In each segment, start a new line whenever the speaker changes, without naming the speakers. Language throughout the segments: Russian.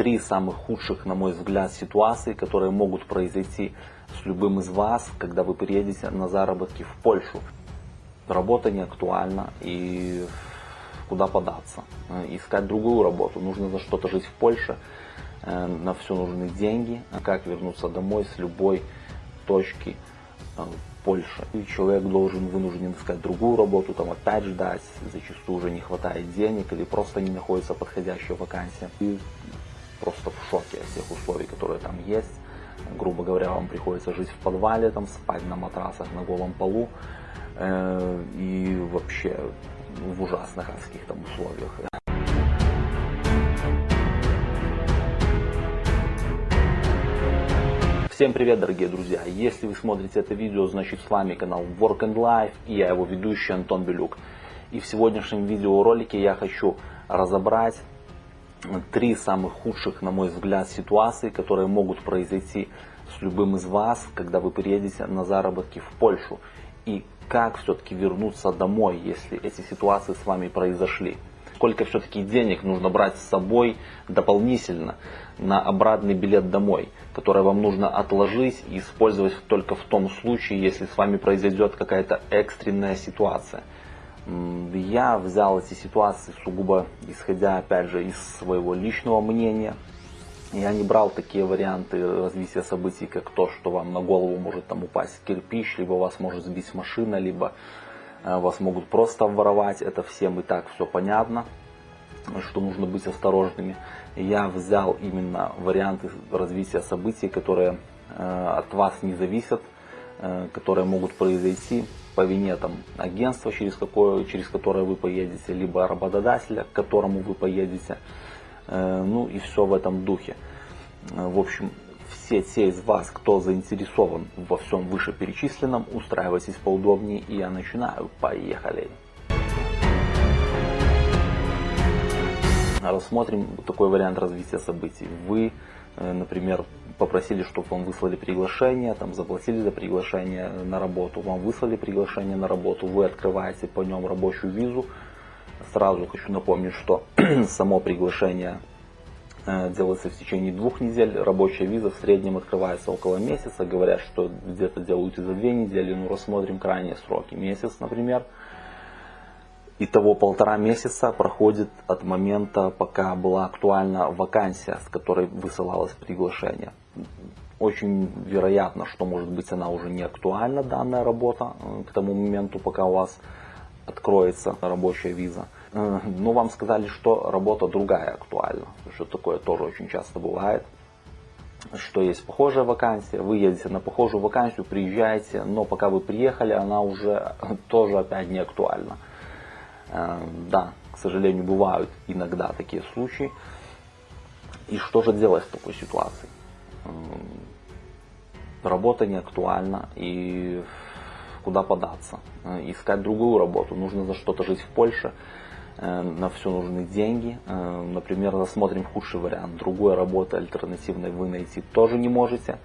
три самых худших, на мой взгляд, ситуации, которые могут произойти с любым из вас, когда вы приедете на заработки в Польшу. Работа не актуальна и куда податься. Искать другую работу. Нужно за что-то жить в Польше. Э, на все нужны деньги. А как вернуться домой с любой точки э, Польши. И человек должен вынужден искать другую работу, там опять ждать, зачастую уже не хватает денег или просто не находится подходящая вакансия. И просто в шоке от всех условий, которые там есть. Грубо говоря, вам приходится жить в подвале, там спать на матрасах на голом полу э, и вообще в ужасных адских там условиях. Всем привет, дорогие друзья! Если вы смотрите это видео, значит с вами канал Work and Life и я его ведущий Антон Белюк. И в сегодняшнем видеоролике я хочу разобрать три самых худших, на мой взгляд, ситуации, которые могут произойти с любым из вас, когда вы приедете на заработки в Польшу. И как все-таки вернуться домой, если эти ситуации с вами произошли сколько все-таки денег нужно брать с собой дополнительно на обратный билет домой, который вам нужно отложить и использовать только в том случае, если с вами произойдет какая-то экстренная ситуация. Я взял эти ситуации сугубо исходя, опять же, из своего личного мнения. Я не брал такие варианты развития событий, как то, что вам на голову может там упасть кирпич, либо вас может сбить машина, либо Э, вас могут просто воровать, это всем и так все понятно, что нужно быть осторожными. Я взял именно варианты развития событий, которые э, от вас не зависят, э, которые могут произойти по вине там, агентства, через, какое, через которое вы поедете, либо работодателя, к которому вы поедете. Ну и все в этом духе. В общем, все те из вас, кто заинтересован во всем вышеперечисленном, устраивайтесь поудобнее и я начинаю. Поехали! Рассмотрим такой вариант развития событий. Вы, э, например, попросили, чтобы вам выслали приглашение, там заплатили за приглашение на работу, вам выслали приглашение на работу, вы открываете по нем рабочую визу. Сразу хочу напомнить, что само приглашение Э, делается в течение двух недель. Рабочая виза в среднем открывается около месяца. Говорят, что где-то делают и за две недели. Ну, рассмотрим крайние сроки. Месяц, например. Итого полтора месяца проходит от момента, пока была актуальна вакансия, с которой высылалось приглашение. Очень вероятно, что может быть она уже не актуальна, данная работа, э, к тому моменту, пока у вас откроется рабочая виза. Э, но вам сказали, что работа другая актуальна, что такое тоже очень часто бывает, что есть похожая вакансия, вы едете на похожую вакансию, приезжаете, но пока вы приехали, она уже тоже опять не актуальна. Э, да, к сожалению, бывают иногда такие случаи. И что же делать в такой ситуации? Э, работа не актуальна и куда податься? Искать другую работу, нужно за что-то жить в Польше Э, на все нужны деньги. Э, например, рассмотрим худший вариант. Другой работы альтернативной вы найти тоже не можете.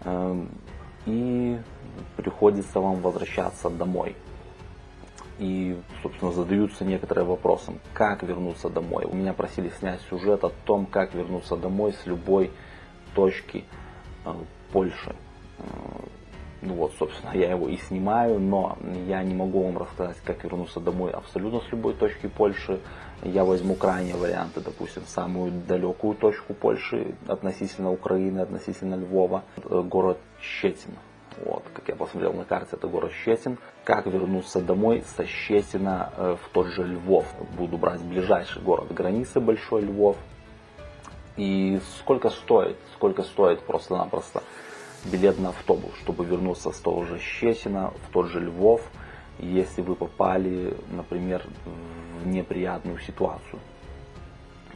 Э, и приходится вам возвращаться домой. И, собственно, задаются некоторые вопросы, как вернуться домой. У меня просили снять сюжет о том, как вернуться домой с любой точки Польши ну вот, собственно, я его и снимаю, но я не могу вам рассказать, как вернуться домой абсолютно с любой точки Польши. Я возьму крайние варианты, допустим, самую далекую точку Польши относительно Украины, относительно Львова, город Щетин. Вот, как я посмотрел на карте, это город Щетин. Как вернуться домой со Щетина э, в тот же Львов? Буду брать ближайший город границы, Большой Львов. И сколько стоит? Сколько стоит просто-напросто билет на автобус, чтобы вернуться с того же Щесина в тот же Львов, если вы попали, например, в неприятную ситуацию.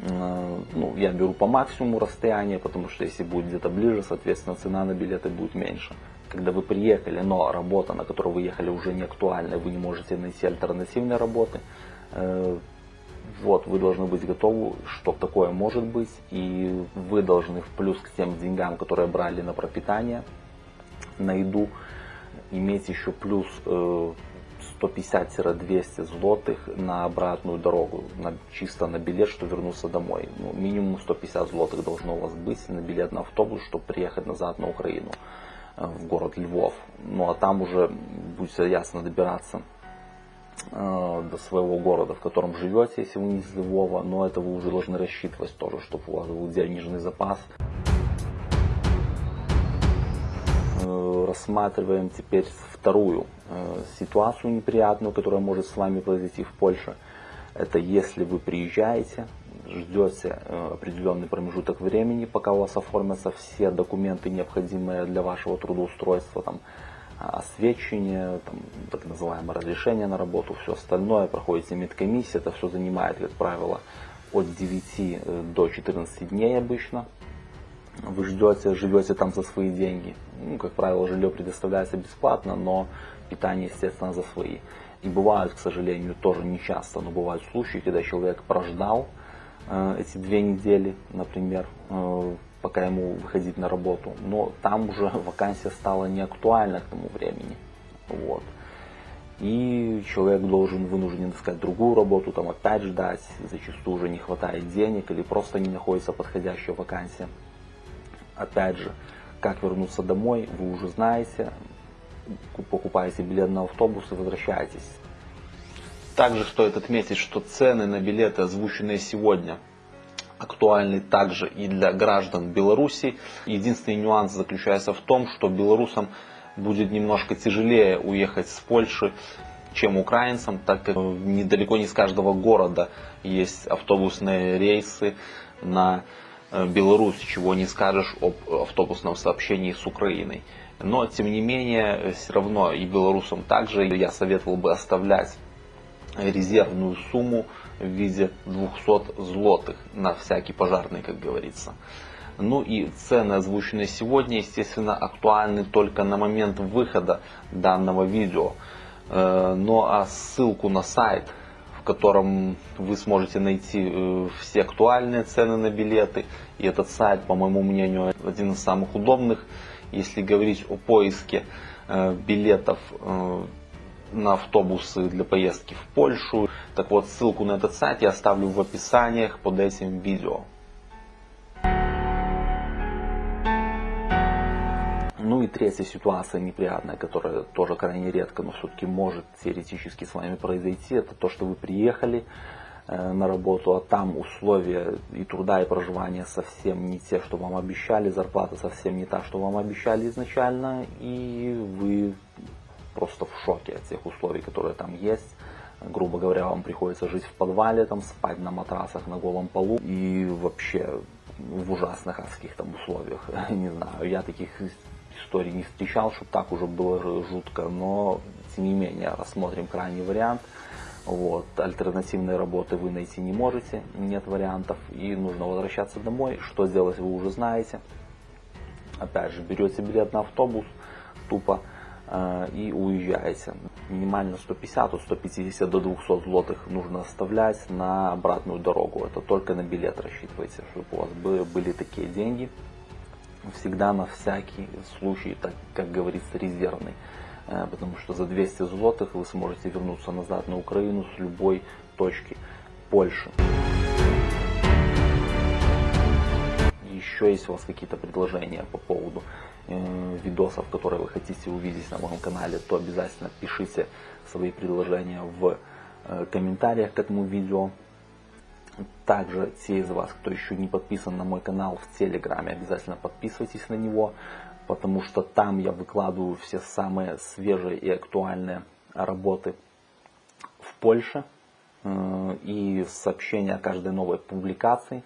Э, ну, я беру по максимуму расстояние, потому что если будет где-то ближе, соответственно, цена на билеты будет меньше. Когда вы приехали, но работа, на которую вы ехали, уже не актуальна, вы не можете найти альтернативной работы, э, вот, вы должны быть готовы, что такое может быть, и вы должны в плюс к тем деньгам, которые брали на пропитание, на еду, иметь еще плюс э, 150-200 злотых на обратную дорогу, на, чисто на билет, что вернуться домой. Ну, минимум 150 злотых должно у вас быть на билет на автобус, чтобы приехать назад на Украину, э, в город Львов. Ну а там уже будет ясно добираться э, до своего города, в котором живете, если вы не из Львова, но это вы уже должны рассчитывать тоже, чтобы у вас был денежный запас. Э, рассматриваем теперь вторую э, ситуацию неприятную, которая может с вами произойти в Польше. Это если вы приезжаете, ждете э, определенный промежуток времени, пока у вас оформятся все документы, необходимые для вашего трудоустройства, там, освещение, там, так называемое разрешение на работу, все остальное, проходите медкомиссию, это все занимает, как правило, от 9 до 14 дней обычно вы ждете, живете там за свои деньги. Ну, как правило, жилье предоставляется бесплатно, но питание, естественно, за свои. И бывают, к сожалению, тоже не часто, но бывают случаи, когда человек прождал э, эти две недели, например, э, пока ему выходить на работу, но там уже вакансия стала не актуальна к тому времени. Вот. И человек должен вынужден искать другую работу, там опять ждать, зачастую уже не хватает денег или просто не находится подходящая вакансия. Опять же, как вернуться домой, вы уже знаете. Покупаете билет на автобус и возвращаетесь. Также стоит отметить, что цены на билеты, озвученные сегодня, актуальны также и для граждан Беларуси. Единственный нюанс заключается в том, что белорусам будет немножко тяжелее уехать с Польши, чем украинцам, так как недалеко не с каждого города есть автобусные рейсы на Э, Беларусь, чего не скажешь об автобусном сообщении с Украиной. Но, тем не менее, все равно и белорусам также я советовал бы оставлять резервную сумму в виде 200 злотых на всякий пожарный, как говорится. Ну и цены, озвученные сегодня, естественно, актуальны только на момент выхода данного видео. Э, ну а ссылку на сайт в котором вы сможете найти э, все актуальные цены на билеты. И этот сайт, по моему мнению, один из самых удобных, если говорить о поиске э, билетов на автобусы для поездки в Польшу. Так вот, ссылку на этот сайт я оставлю в описаниях под этим видео. Ну и третья ситуация неприятная, которая тоже крайне редко, но все-таки может теоретически с вами произойти, это то, что вы приехали э, на работу, а там условия и труда, и проживания совсем не те, что вам обещали, зарплата совсем не та, что вам обещали изначально, и вы просто в шоке от тех условий, которые там есть. Грубо говоря, вам приходится жить в подвале, там, спать на матрасах на голом полу и вообще в ужасных адских там условиях. Не знаю, я таких истории не встречал, чтобы так уже было жутко, но тем не менее рассмотрим крайний вариант. Вот. Альтернативной работы вы найти не можете, нет вариантов, и нужно возвращаться домой. Что сделать вы уже знаете. Опять же, берете билет на автобус, тупо, и уезжаете. Минимально 150, от 150 до 200 злотых нужно оставлять на обратную дорогу. Это только на билет рассчитывайте, чтобы у вас были такие деньги всегда на всякий случай, так как говорится, резервный. Э, потому что за 200 злотых вы сможете вернуться назад на Украину с любой точки Польши. Еще есть у вас какие-то предложения по поводу э, видосов, которые вы хотите увидеть на моем канале, то обязательно пишите свои предложения в э, комментариях к этому видео. Также те из вас, кто еще не подписан на мой канал в Телеграме, обязательно подписывайтесь на него, потому что там я выкладываю все самые свежие и актуальные работы в Польше э, и сообщения о каждой новой публикации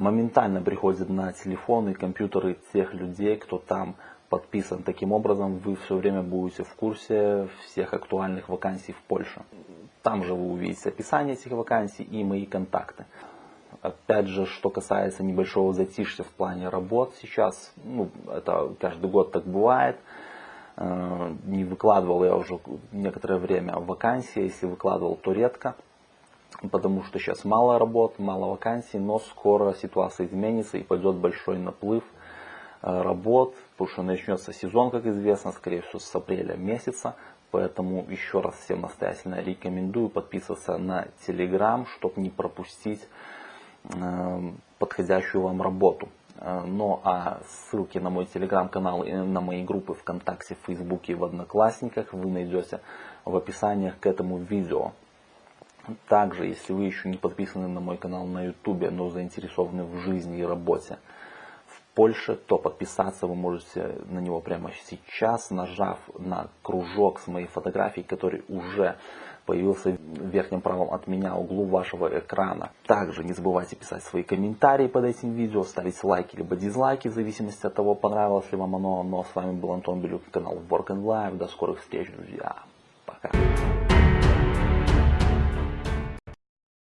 моментально приходят на телефоны и компьютеры тех людей, кто там подписан. Таким образом, вы все время будете в курсе всех актуальных вакансий в Польше. Там же вы увидите описание этих вакансий и мои контакты. Опять же, что касается небольшого затишья в плане работ сейчас, ну, это каждый год так бывает. Э, не выкладывал я уже некоторое время вакансии, если выкладывал, то редко, потому что сейчас мало работ, мало вакансий, но скоро ситуация изменится и пойдет большой наплыв э, работ, потому что начнется сезон, как известно, скорее всего, с апреля месяца, Поэтому еще раз всем настоятельно рекомендую подписываться на Telegram, чтобы не пропустить э, подходящую вам работу. Э, ну а ссылки на мой телеграм-канал и на мои группы ВКонтакте, в Фейсбуке и в Одноклассниках вы найдете в описании к этому видео. Также, если вы еще не подписаны на мой канал на YouTube, но заинтересованы в жизни и работе в Польше, то подписаться вы можете на него прямо сейчас, нажав на кружок с моей фотографией, который уже появился в верхнем правом от меня углу вашего экрана. Также не забывайте писать свои комментарии под этим видео, ставить лайки либо дизлайки, в зависимости от того, понравилось ли вам оно. Но ну, а с вами был Антон Белюк, канал Work and Life. До скорых встреч, друзья. Пока.